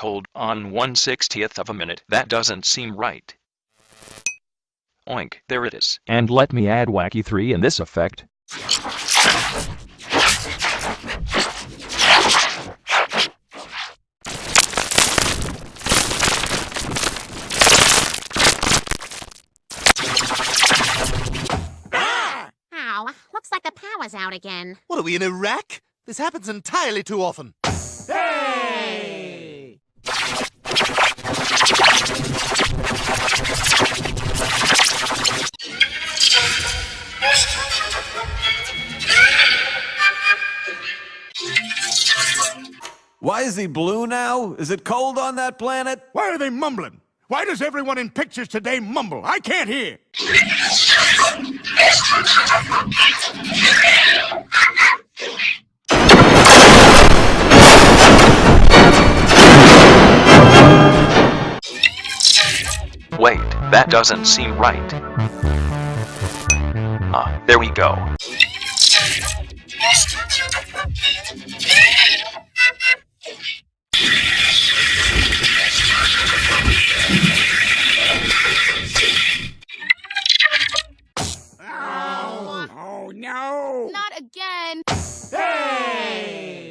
Hold on one sixtieth of a minute. That doesn't seem right. Oink, there it is. And let me add Wacky 3 in this effect. Looks like the power's out again. What are we in Iraq? This happens entirely too often. Hey! Why is he blue now? Is it cold on that planet? Why are they mumbling? Why does everyone in pictures today mumble? I can't hear. Wait, that doesn't seem right. Ah, there we go. No! Not again! Hey!